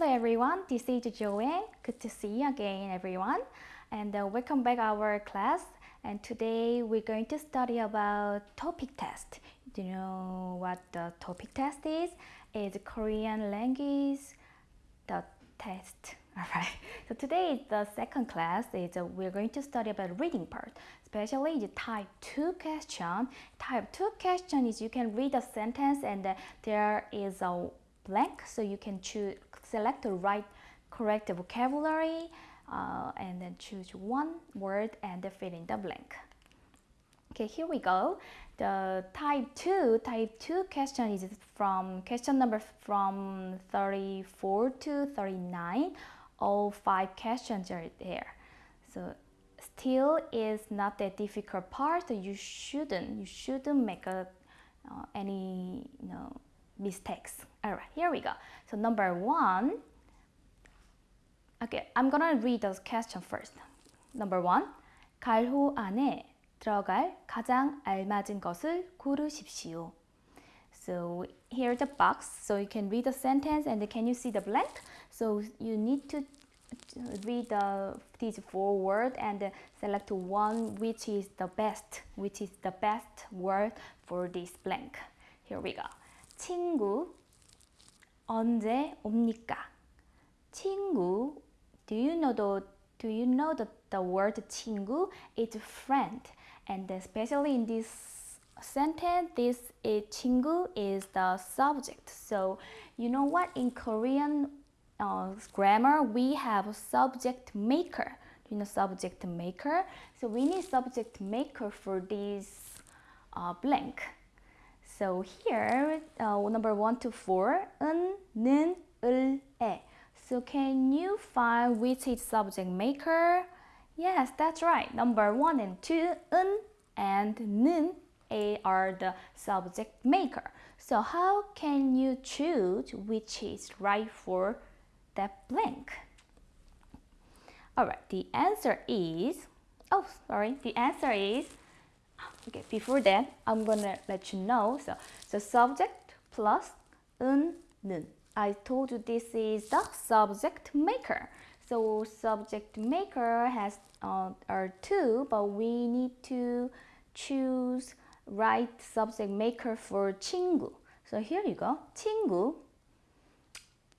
Hello everyone, this is Joanne. Good to see you again everyone. And uh, welcome back our class. And today we're going to study about TOPIK test. Do you know what the TOPIK test is? It's Korean language the test. Alright, so today the second class. Is uh, we're going to study about reading part, especially the type 2 question. Type 2 question is you can read a sentence and uh, there is a blank, so you can choose select the right correct vocabulary uh, and then choose one word and fill in the blank. Okay, here we go. The type 2, type 2 question is from question number from 34 to 39. All five questions are there. So still is not that difficult part. So you shouldn't, you shouldn't make a, uh, any you know, mistakes. All right, here we go. So number one, okay, I'm gonna read those questions first. Number one, 갈호 안에 들어갈 가장 알맞은 것을 고르십시오. So here's the box, so you can read the sentence and can you see the blank? So you need to read the, these four words and select one which is the best, which is the best word for this blank. Here we go. 친구 언제 옵니까? 친구 Do you know the Do you know the, the word 친구? It's friend and especially in this sentence this is 친구 is the subject so you know what in Korean uh, grammar we have subject maker you know subject maker so we need subject maker for this uh, blank so here, uh, number one to four, 은, 는, 을, 에. So can you find which is subject maker? Yes, that's right. Number one and two, 은 and 는 a are the subject maker. So how can you choose which is right for that blank? Alright, the answer is, oh sorry, the answer is Okay, before that, I'm gonna let you know. So, so subject plus 은, 는. I told you this is the subject maker. So subject maker has uh, are two, but we need to choose right subject maker for 친구. So here you go, 친구.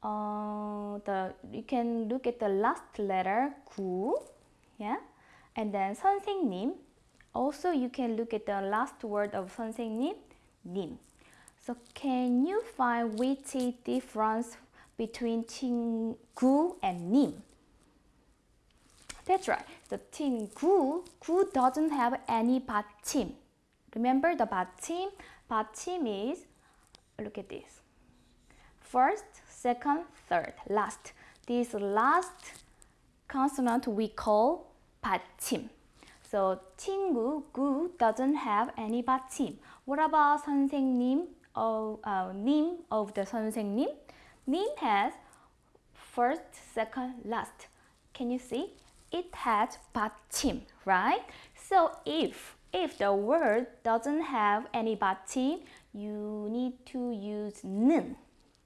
Uh, the you can look at the last letter 구, yeah, and then 선생님. Also, you can look at the last word of 선생님, 님. So, can you find which is difference between 친구 and 님? That's right. The 친구, 구 doesn't have any 받침. Remember the 받침? 받침 is, look at this. First, second, third, last. This last consonant we call 받침. So 친구, 구 doesn't have any 받침. What about 선생님 of uh, 님 of the 선생님? 님 has first, second, last. Can you see? It has 받침, right? So if if the word doesn't have any 받침, you need to use 는,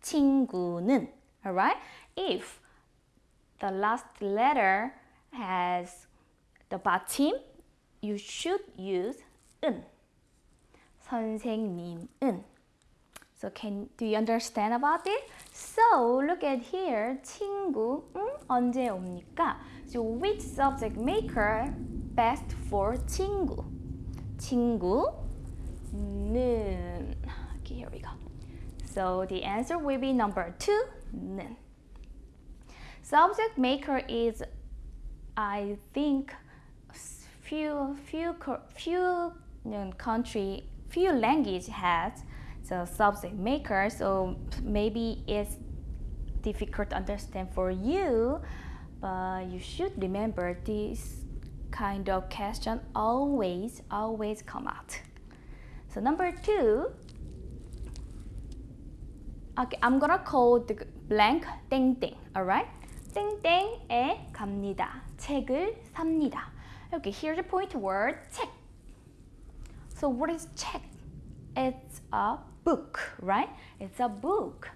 친구는, alright? If the last letter has the 받침, you should use 은. 선생님은. So can do you understand about it? So look at here. 친구는 언제 옵니까? So which subject maker best for 친구? 친구는. Okay, here we go. So the answer will be number two. 는. Subject maker is, I think, few few few country few language has the subject maker so maybe it's difficult to understand for you but you should remember this kind of question always always come out so number two okay i'm gonna call the blank 땡땡 alright 땡땡에 갑니다 책을 삽니다 Okay, here's the point word 책. So what is 책? It's a book, right? It's a book.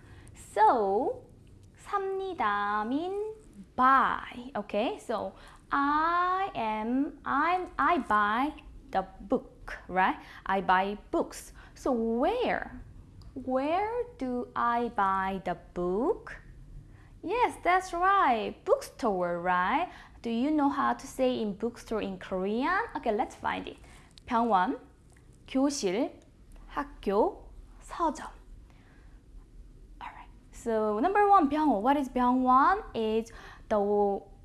So 합니다 mean buy. Okay, so I am I I buy the book, right? I buy books. So where? Where do I buy the book? Yes, that's right. Bookstore, right? Do you know how to say in bookstore in Korean? Okay, let's find it. 병원, 교실, 학교, 서점. Alright. So number one, 병원. What is 병원? Is the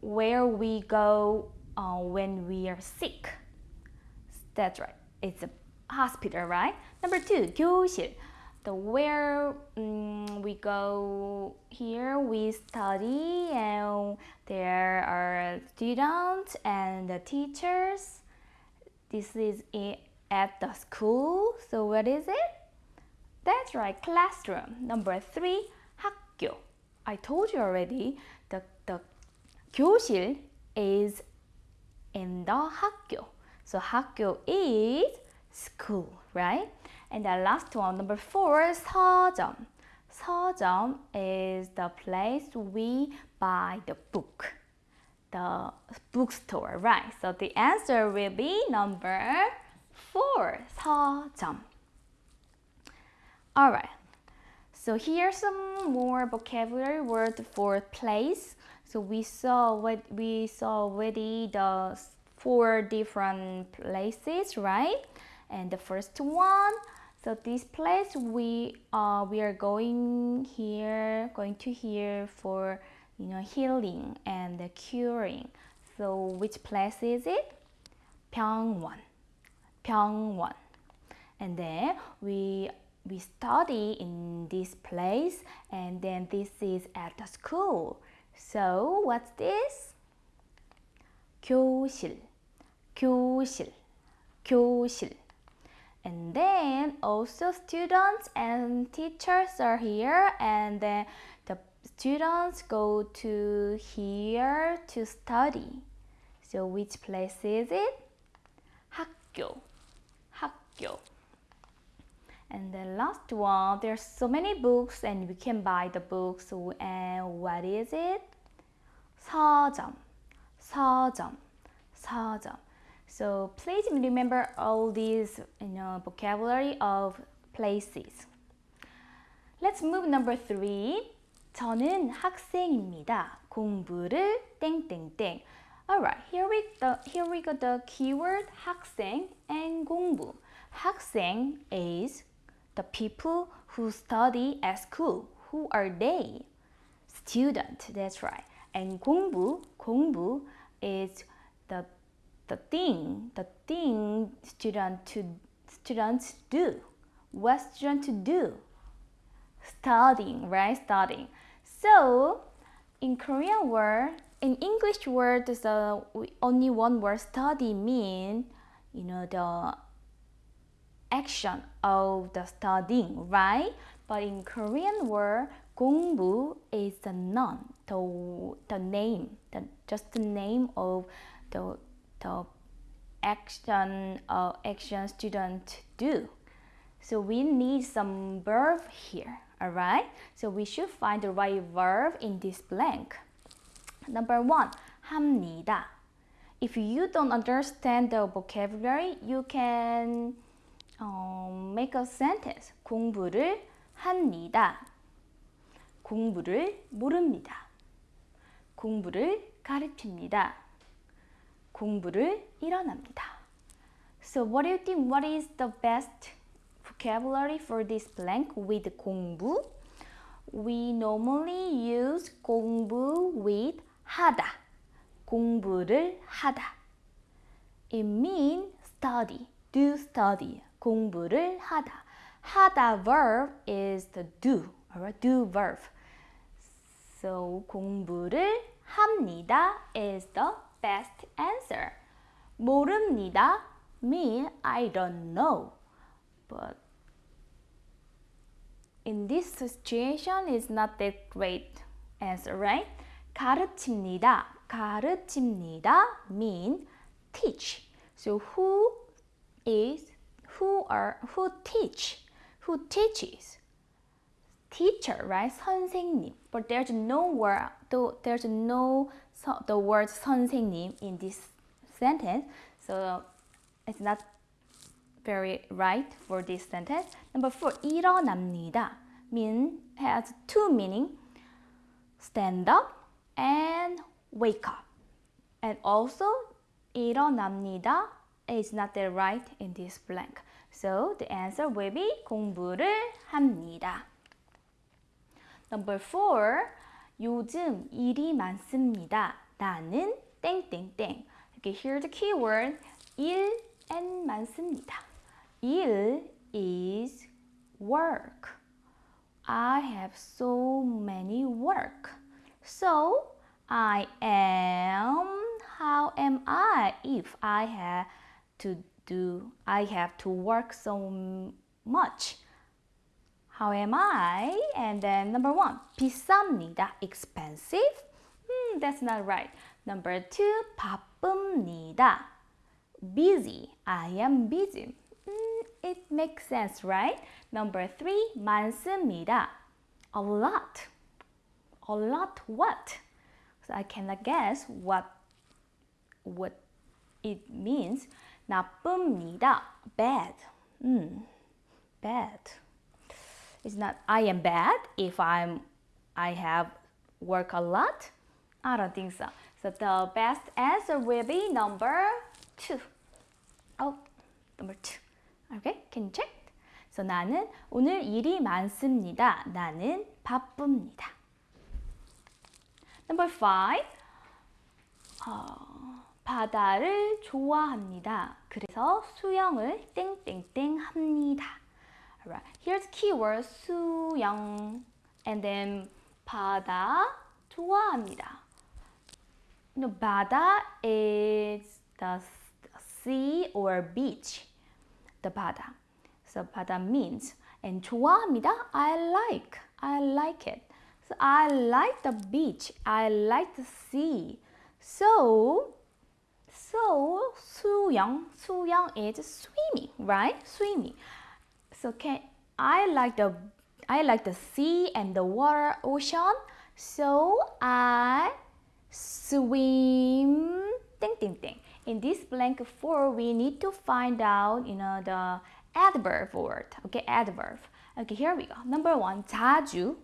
where we go uh, when we are sick. That's right. It's a hospital, right? Number two, 교실. The where um, we go here, we study, and there are students and the teachers. This is at the school. So what is it? That's right, classroom. Number three, 학교. I told you already. The the 교실 is in the 학교. So 학교 is school, right? And the last one, number four, 서점. 서점 is the place we buy the book. The bookstore, right? So the answer will be number four, 서점. Alright, so here's some more vocabulary word for place. So we saw what we saw already the four different places, right? And the first one, so this place we uh, we are going here, going to here for you know healing and curing. So which place is it? 병원, 병원. And then we we study in this place and then this is at the school. So what's this? 교실, 교실, 교실. And then also students and teachers are here and then the students go to here to study. So which place is it? 학교, 학교. And the last one, there's so many books and we can buy the books. And what is it? 서점, 서점, 서점. So please remember all these you know, vocabulary of places. Let's move number three. 저는 학생입니다. 공부를 땡땡땡. Alright, here we the here we got the keyword 학생 and 공부. 학생 is the people who study at school. Who are they? Student, that's right. And 공부, 공부 is the the thing, the thing student to students do. What student to do? Studying, right? Studying. So in Korean word, in English word, the only one word study mean, you know, the action of the studying, right? But in Korean word, 공부 is the noun, the, the name, the, just the name of the, the action uh, action student do. So we need some verb here, alright? So we should find the right verb in this blank. Number one, 합니다. If you don't understand the vocabulary, you can um, make a sentence. 공부를 합니다. 공부를 모릅니다. 공부를 가르칩니다. 공부를 일어납니다. So what do you think? What is the best vocabulary for this blank with 공부? We normally use 공부 with 하다. 공부를 하다. It means study, do study. 공부를 하다. 하다 verb is the do, alright? Do verb. So 공부를 합니다 is the best answer. 모릅니다 mean I don't know. But in this situation is not that great answer, right? 가르칩니다. 가르칩니다 mean teach. So who is who are who teach? Who teaches? teacher, right? 선생님. But there's no word, though there's no so, the word 선생님 in this sentence. So it's not very right for this sentence. Number four, 일어납니다. Mean has two meaning. Stand up and wake up. And also 일어납니다 is not the right in this blank. So the answer will be 공부를 합니다. Number four, 요즘 일이 많습니다. 나는 땡땡땡. Okay, here the keyword 일 and 많습니다. 일 is work. I have so many work. So I am how am I if I have to do I have to work so much? How am I? And then number one, 비쌉니다. Expensive? Hmm, that's not right. Number two, 바쁩니다. Busy. I am busy. Hmm, it makes sense, right? Number three, 많습니다. A lot. A lot what? So I cannot guess what what it means. 나쁩니다. Bad. Mm, bad. It's not I am bad if I'm I have work a lot. I don't think so. So the best answer will be number two. Oh, number two. Okay, can you check? So 나는 오늘 일이 많습니다. 나는 바쁩니다. Number five. 어, 바다를 좋아합니다. 그래서 수영을 땡땡땡 합니다. Alright, here's keyword 수영 and then 바다 좋아합니다. You know, 바다 is the sea or beach. The 바다. So 바다 means and 좋아합니다. I like. I like it. So I like the beach. I like the sea. So so 수영 수영 is swimming, right? Swimming. So can I like the I like the sea and the water ocean. So I swim ting ting ting. In this blank form, we need to find out you know the adverb word. Okay, adverb. Okay, here we go. Number one, 자주.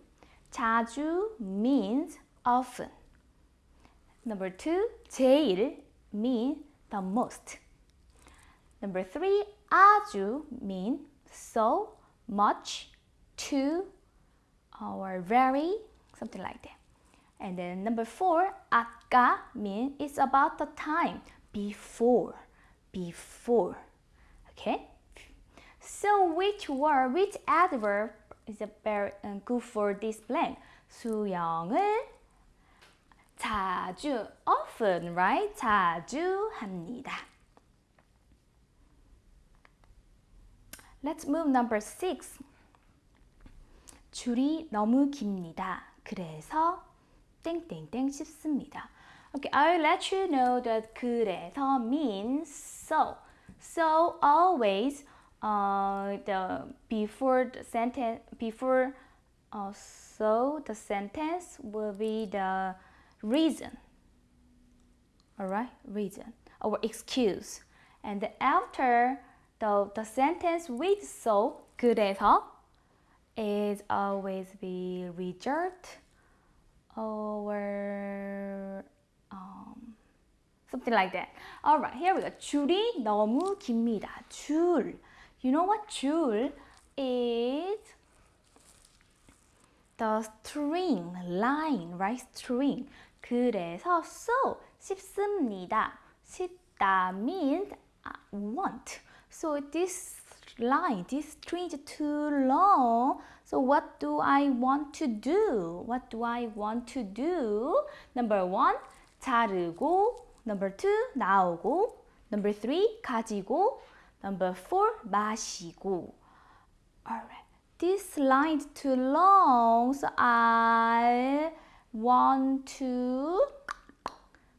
자주 means often. Number two, 제일 mean the most. Number three, 아주 mean so, much, to, or very, something like that. And then number four, 아까 mean it's about the time, before, before. Okay? So which word, which adverb is a very uh, good for this blank? 수영을 자주, often, right? 자주 합니다. Let's move number six. 줄이 너무 깁니다. 그래서 땡땡땡 싶습니다. Okay, I'll let you know that 그래서 means so. So always uh, the before the sentence before uh, so the sentence will be the reason. Alright, reason or excuse. And after the, the sentence with so 그래서 is always be result or um, something like that. Alright, here we go. 줄이 너무 깁니다. 줄. You know what 줄 is? The string, line, right? String. 그래서 so 쉽습니다. 쉽다 means want. So this line, this string is too long. So what do I want to do? What do I want to do? Number one, 자르고. Number two, 나오고. Number three, 가지고. Number four, 마시고. Alright. This line is too long, so I want to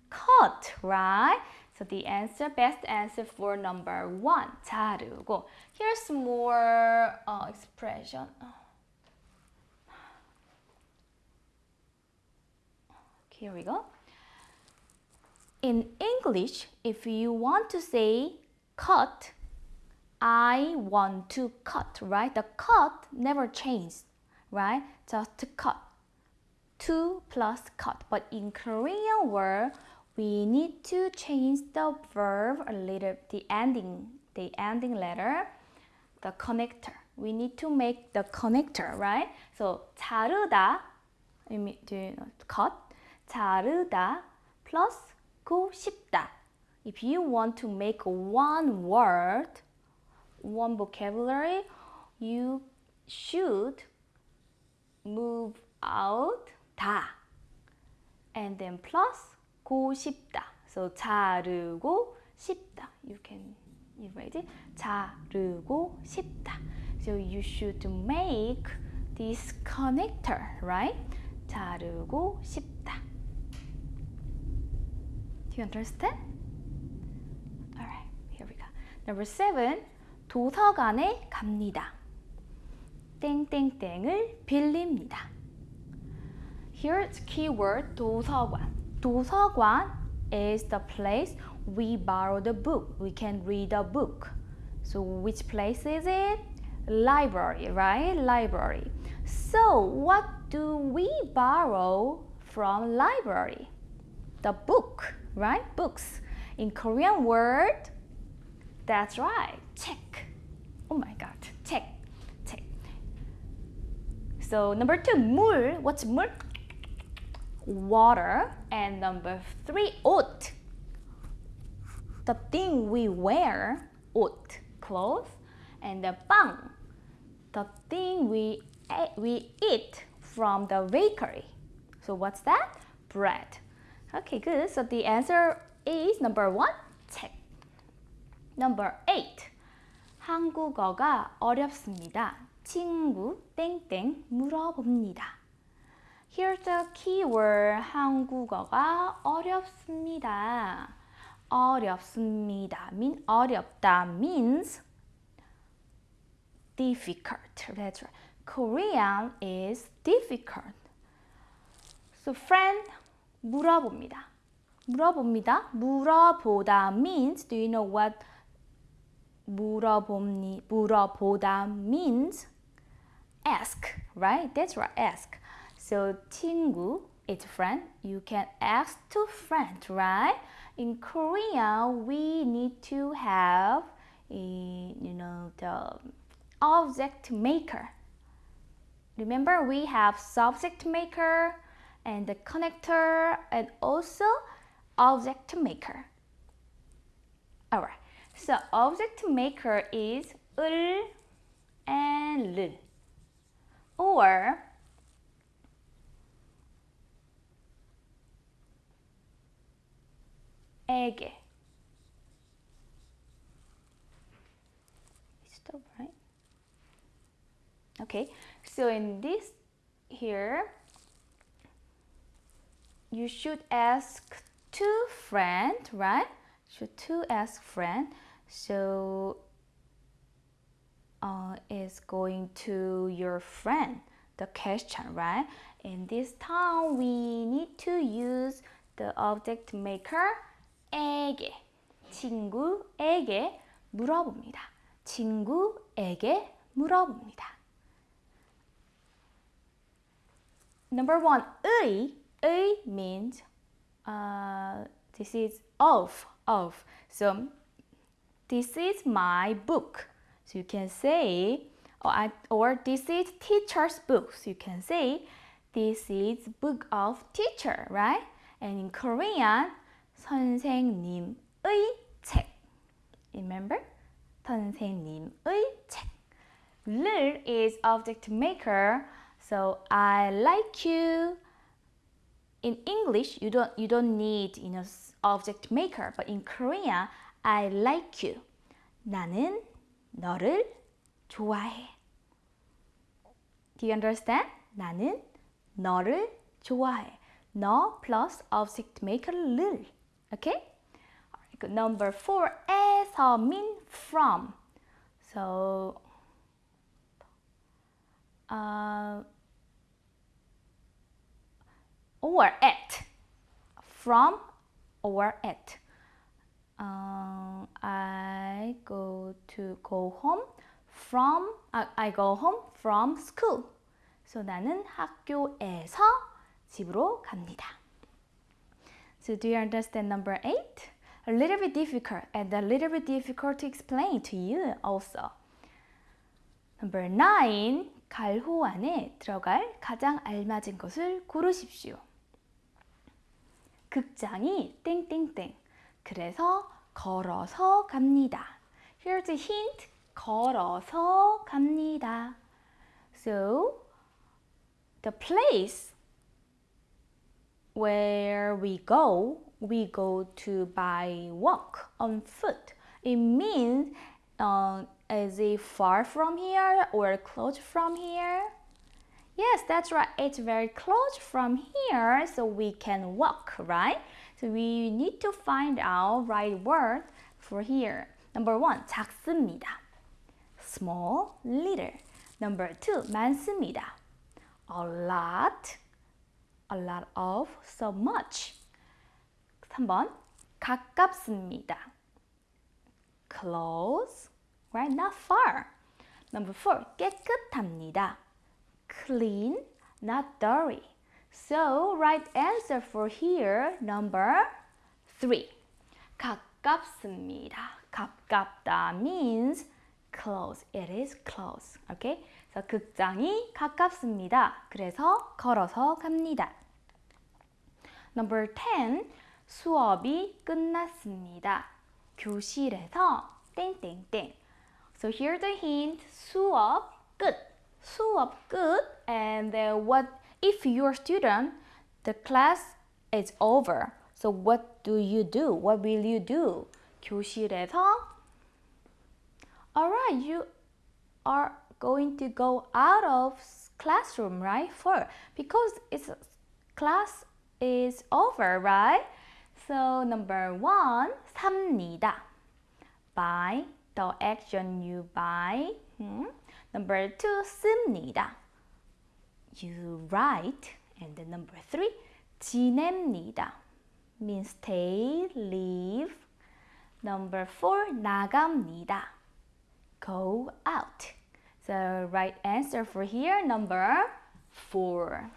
cut, right? So the answer, best answer for number one, 자르고. Here's more uh, expression. Here we go. In English, if you want to say cut, I want to cut, right? The cut never changes, right? Just cut. two plus cut. But in Korean word, we need to change the verb a little, the ending, the ending letter, the connector. We need to make the connector, right? So 자르다, do you know, cut, 자르다 plus 고 싶다. If you want to make one word, one vocabulary, you should move out 다 and then plus 고 싶다. So 자르고 싶다. You can you ready? 자르고 싶다. So you should make this connector, right? 자르고 싶다. Do you understand? Alright, here we go. Number seven, 도서관에 갑니다. 땡땡땡을 빌립니다. Here's keyword 도서관. 도서관 is the place we borrow the book. We can read a book. So which place is it? Library, right? Library. So what do we borrow from library? The book, right? Books. In Korean word, that's right, check. Oh my god, check, check. So number two, 물. What's 물? Water. And number three, 옷. The thing we wear, 옷, clothes. And the 빵, the thing we we eat from the bakery. So what's that? Bread. Okay, good. So the answer is number one, 책. Number eight. 한국어가 어렵습니다. 친구 땡땡 물어봅니다. Here's the keyword 한국어가 어렵습니다. 어렵습니다. mean 어렵다 means difficult. That's right. Korean is difficult. So friend 물어봅니다. 물어봅니다. 물어보다 means do you know what 물어봅니 물어보다 means ask, right? That's right, ask. So 친구 is friend. You can ask to friend, right? In Korea, we need to have a, you know the object maker. Remember, we have subject maker and the connector and also object maker. Alright, so object maker is 을 and 를 or 에게 Stop, right? Okay, so in this here, you should ask two friend, right? Should two ask friend. So uh, is going to your friend, the question, right? In this time, we need to use the object maker 에게, 친구에게 물어봅니다. 친구에게 물어봅니다. Number one, 의, 의 means uh, this is of, of. So this is my book. So you can say, or, I, or this is teacher's book. So you can say, this is book of teacher, right? And in Korean, 선생님의 책. Remember? 선생님의 책. 를 is object maker. So I like you. In English, you don't you don't need you know object maker, but in Korean, I like you. 나는 너를 좋아해. Do you understand? 나는 너를 좋아해. 너 plus object maker 를. Okay? Good. Number four, 에서 mean from. So, uh, or at. from or at. Uh, I go to go home from uh, I go home from school. So 나는 학교에서 집으로 갑니다. So do you understand number 8? A little bit difficult and a little bit difficult to explain to you also. Number 9. 갈호 안에 들어갈 가장 알맞은 것을 고르십시오. 극장이 땡땡땡. 그래서 걸어서 갑니다. Here's a hint. 걸어서 갑니다. So, the place where we go, we go to by walk on foot. It means uh, is it far from here or close from here? Yes, that's right. It's very close from here, so we can walk, right? So we need to find out right word for here. Number one, 작습니다. Small, little. Number two, 많습니다. A lot, A lot of, so much. 3번, 가깝습니다. Close, right? Not far. Number four, 깨끗합니다. Clean, not dirty. So, right answer for here, number three. 가깝습니다. 가깝다 means close. It is close. Okay? 그래서 극장이 가깝습니다. 그래서 걸어서 갑니다. Number 10. 수업이 끝났습니다. 교실에서 땡땡땡. So here's the hint. 수업 끝. 수업 끝. And then what if you're a student, the class is over. So what do you do? What will you do? 교실에서 Alright, you are going to go out of classroom, right? For because it's class is over, right? So number one, 삽니다. Buy the action you buy. Hmm? Number two, 씁니다. You write. And then number three, 지냅니다. Means stay, live. Number four, 나갑니다. Go out. So right answer for here, number four.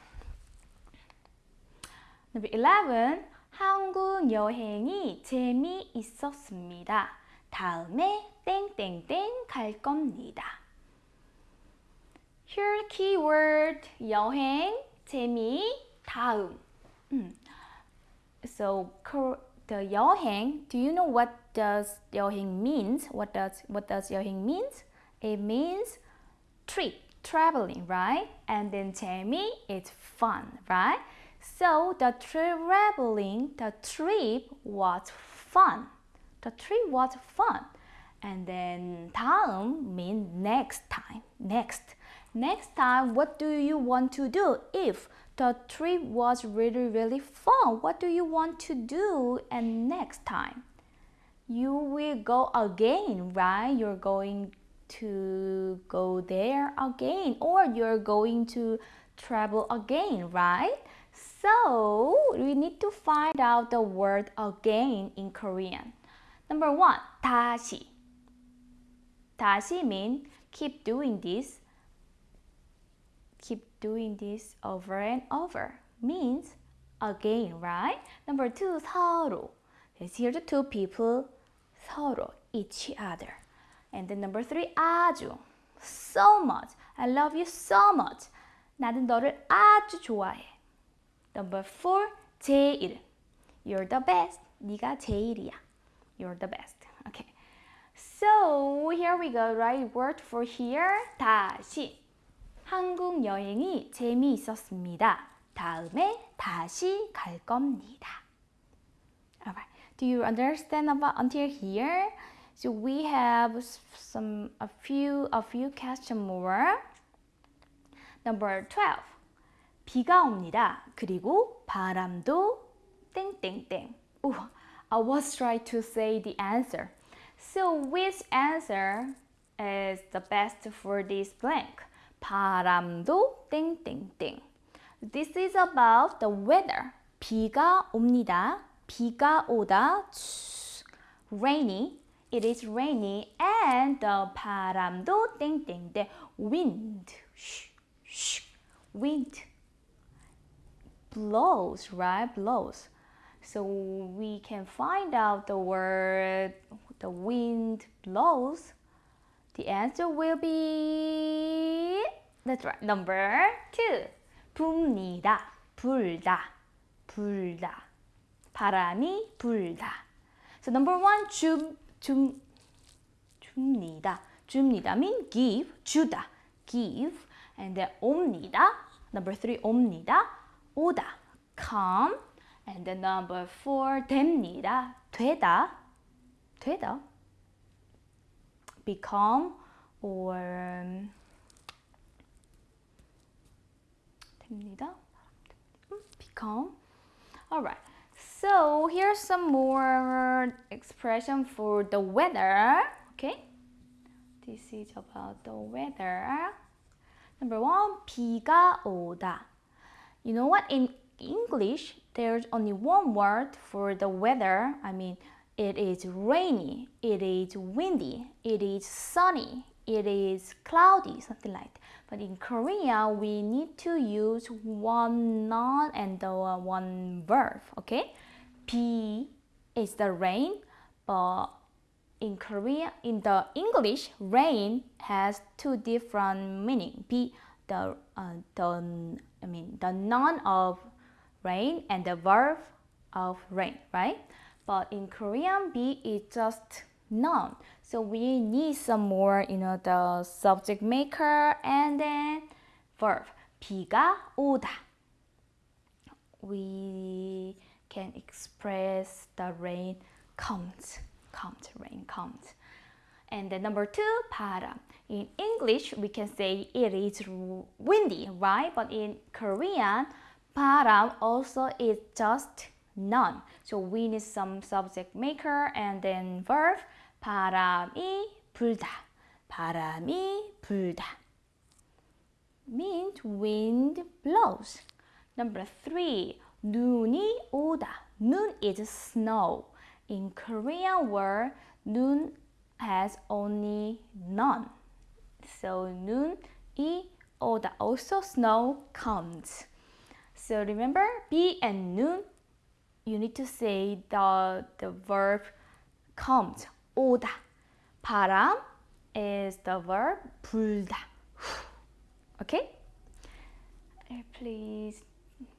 Number 11, 한국 여행이 재미있었습니다. 다음에 땡땡땡 갈 겁니다. Here keyword 여행, 재미, 다음. So the 여행, do you know what does 여행 means? What does what does 여행 means? It means trip, traveling, right? And then 재미 is fun, right? So the traveling, the trip was fun. The trip was fun. And then 다음 means next time, next. Next time, what do you want to do? If the trip was really, really fun, what do you want to do and next time? You will go again, right? You're going to go there again or you're going to travel again, right? So we need to find out the word again in Korean. Number one, 다시. 다시 means keep doing this. Keep doing this over and over. Means again, right? Number two, 서로. Let's hear the two people. 서로, each other. And then number three, 아주. So much. I love you so much. 나는 너를 아주 좋아해. Number four, 제일. You're the best. 네가 제일이야. You're the best. Okay. So here we go. Right word for here. 다시. 한국 여행이 재미있었습니다. 다음에 다시 갈 겁니다. Alright. Do you understand about until here? So we have some a few a few questions more. Number 12. 비가 옵니다. 그리고 바람도 땡땡땡. Ooh, I was trying to say the answer. So which answer is the best for this blank? 바람도 땡땡땡. This is about the weather. 비가 옵니다. 비가 오다. rainy. It is rainy and the 바람도 땡땡땡. wind. wind blows, right? Blows. So we can find out the word the wind blows. The answer will be that's right. Number two. 붑니다. 불다. 불다. 바람이 불다. So number one, 줌, 줌, 줍니다. 줍니다 mean give, 주다, give. And then 옵니다. Number three, 옵니다. 오다, come. And then number four, 됩니다. 되다, 되다. Become or 됩니다. Become. Alright. So here's some more expression for the weather. Okay. This is about the weather. Number one, 비가 오다. You know what? In English, there's only one word for the weather. I mean, it is rainy, it is windy, it is sunny, it is cloudy, something like that. But in Korea, we need to use one noun and the one verb, okay? P is the rain, but in Korea, in the English, rain has two different meaning. 비, the, uh, the, I mean, the noun of rain and the verb of rain, right? But in Korean, be is just noun. So we need some more, you know, the subject maker and then verb. 비가 오다. We can express the rain comes, comes, rain comes. And then number two, 바람. In English, we can say it is windy, right? But in Korean, 바람 also is just none. So we need some subject maker and then verb. 바람이 불다. 바람이 불다. Means wind blows. Number three, 눈이 오다. 눈 is snow. In Korean word, 눈 has only none. So 눈이 오다. Also snow comes. So remember, be and 눈, you need to say the, the verb comes. 오다. 바람 is the verb 불다. Okay? Please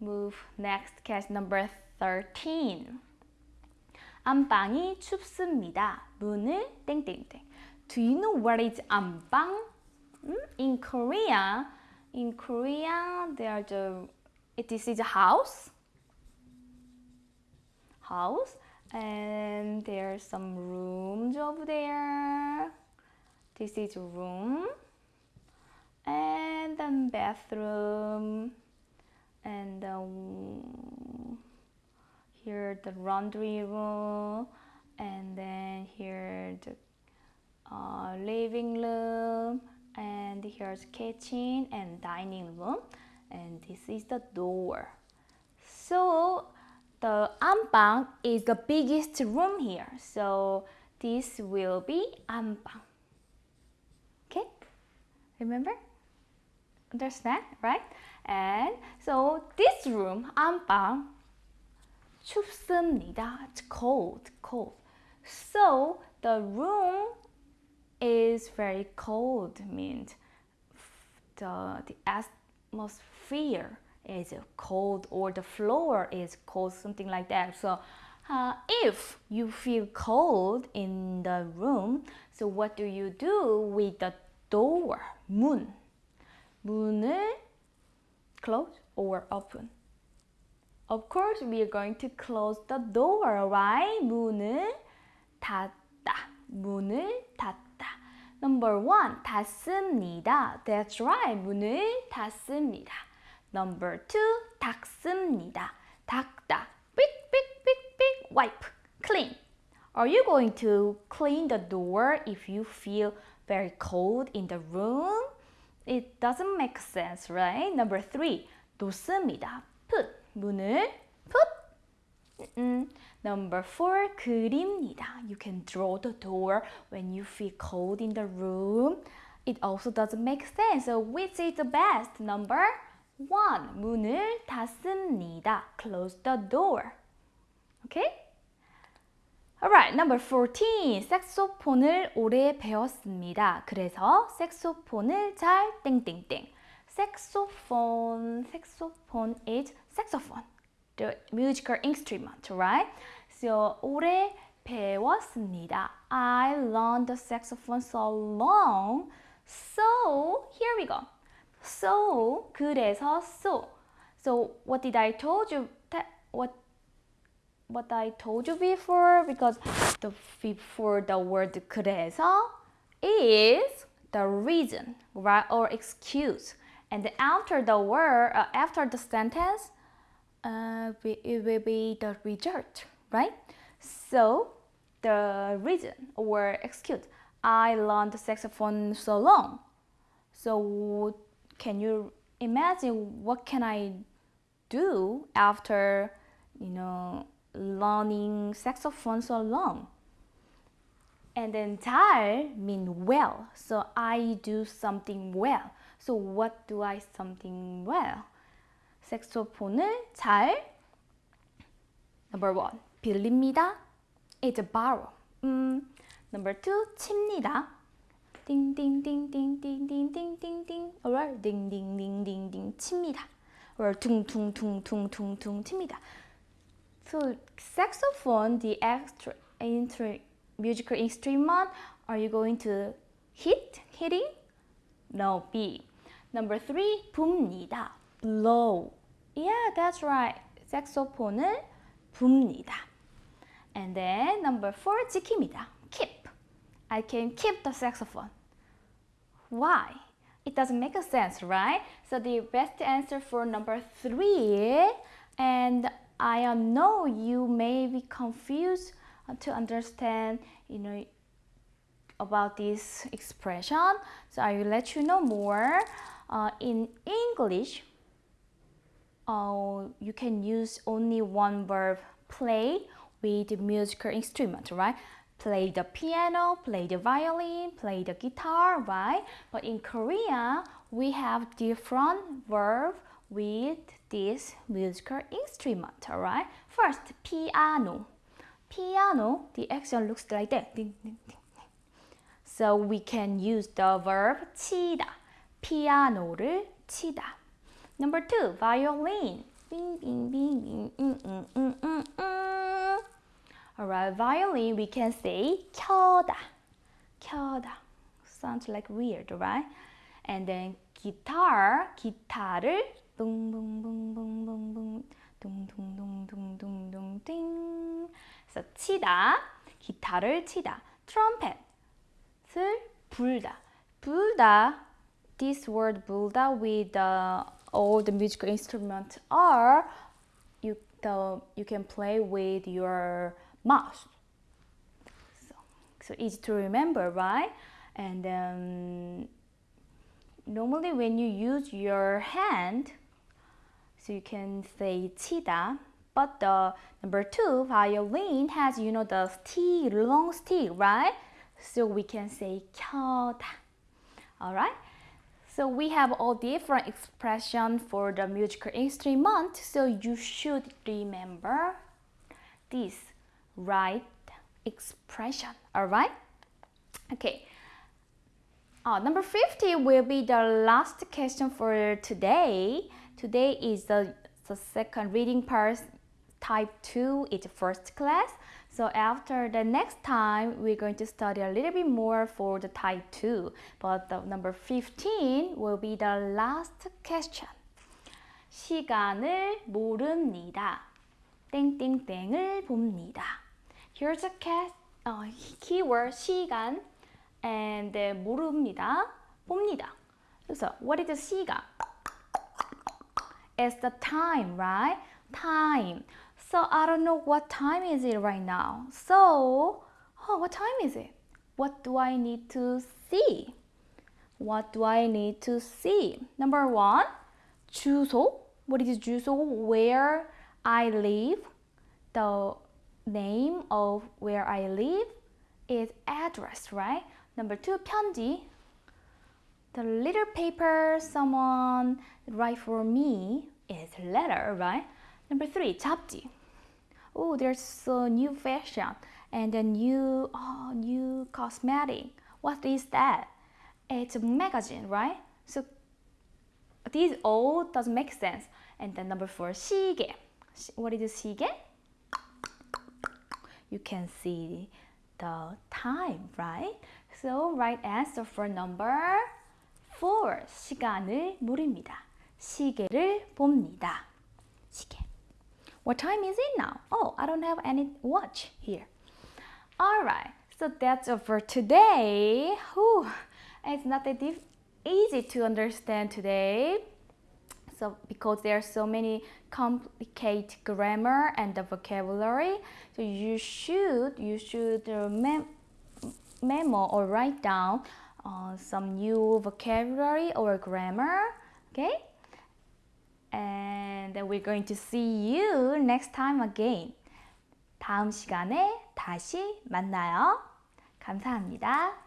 move next case number 13. 안방이 춥습니다. 문을 땡땡땡. Do you know what is 안방? In Korea, in Korea, there's a this is a house. House. And there's some rooms over there. This is a room. And then bathroom. And um, here the laundry room. And then here the uh, living room and here's kitchen and dining room and this is the door so the 안방 is the biggest room here so this will be 안방 okay remember understand right and so this room 안방 춥습니다 it's cold cold so the room is very cold means the the atmosphere is cold or the floor is cold something like that so uh, if you feel cold in the room so what do you do with the door 문 문을 close or open of course we are going to close the door right 문을 닫다 문을 닫다 Number one, 닫습니다. That's right. 문을 닫습니다. Number two, 닦습니다. 닦다. 삑, 삑, 삑, 삑. Wipe. Clean. Are you going to clean the door if you feel very cold in the room? It doesn't make sense, right? Number three, 놓습니다. Put. 문을 put. Mm-mm. Number four, 그립니다. You can draw the door when you feel cold in the room. It also doesn't make sense. So which is the best? Number one, 문을 닫습니다. Close the door. Okay? Alright, number 14. 색소폰을 오래 배웠습니다. 그래서 색소폰을 잘 땡땡땡. 색소폰, 색소폰 is saxophone, the musical instrument, right? So 오래 배웠습니다. I learned the saxophone so long. So here we go. So 그래서 so. So what did I told you? What what I told you before because the before the word 그래서 is the reason right or excuse and after the word uh, after the sentence uh, it will be the result right so the reason or excuse I learned the saxophone so long so can you imagine what can I do after you know learning saxophone so long. And then 잘 mean well. So I do something well. So what do I something well? 색소폰을 잘 Number one, 빌립니다. It's a borrow. 음, number two, 칩니다. 띵띵띵띵띵띵띵띵띵. Alright, 띵띵띵띵띵 칩니다. or 퉁퉁퉁퉁퉁퉁 칩니다. So saxophone, the extra inter musical instrument, are you going to hit, hitting? No, B. Number three, 붑니다. blow. Yeah, that's right. 색소폰을 붑니다. And then number four, 지킵니다. keep. I can keep the saxophone. Why? It doesn't make a sense, right? So the best answer for number three, and I know you may be confused to understand, you know, about this expression. So I will let you know more. Uh, in English, uh, you can use only one verb, play, with the musical instrument, right? Play the piano, play the violin, play the guitar, right? But in Korea, we have different verb with this musical instrument, alright? First, piano. Piano, the action looks like that. So we can use the verb 치다. 피아노를 치다. Number two, violin. Bing, bing, bing, bing, mm, mm, mm, mm, mm. Alright, violin, we can say 켜다. 켜다. Sounds like weird, right? And then guitar, 기타를 붕붕붕붕붕붕 둥둥둥둥둥둥 띵. 그래서 치다, 기타를 치다. 트럼펫을 불다. 불다. This word 불다 with the, all the musical instruments are you the you can play with your mouth. So, so easy to remember, right? And um, normally when you use your hand, so you can say chida, but the number two, violin has, you know, the stick, long stick, right? So we can say kyoda. All right? So we have all different expression for the musical instrument, so you should remember this right expression. Alright? Okay. Uh, number 50 will be the last question for today. Today is the, the second reading part, type 2, it's first class. So after the next time, we're going to study a little bit more for the type 2. But the number 15 will be the last question. 시간을 모릅니다. 땡땡땡을 봅니다. Here's a cat, uh, keyword 시간 and 모릅니다. 봅니다. 그래서 what is the 시간? It's the time, right? Time. So I don't know what time is it right now. So, oh, what time is it? What do I need to see? What do I need to see? Number one, 주소. What is 주소? Where I live. The name of where I live is address, right? Number two, 편지. The little paper someone write for me is letter, right? Number three, 잡지. Oh, there's a new fashion and a new, oh, new cosmetic. What is that? It's a magazine, right? So these all doesn't make sense. And then number four, 시계. What is 시계? You can see the time, right? So right answer for number four, 시간을 물입니다. 시계를 봅니다. 시계. What time is it now? Oh, I don't have any watch here. Alright, so that's all for today. Whew, it's not that easy to understand today. So because there are so many complicated grammar and the vocabulary, so you should you should mem memo or write down uh, some new vocabulary or grammar. Okay, and we're going to see you next time again. 다음 시간에 다시 만나요. 감사합니다.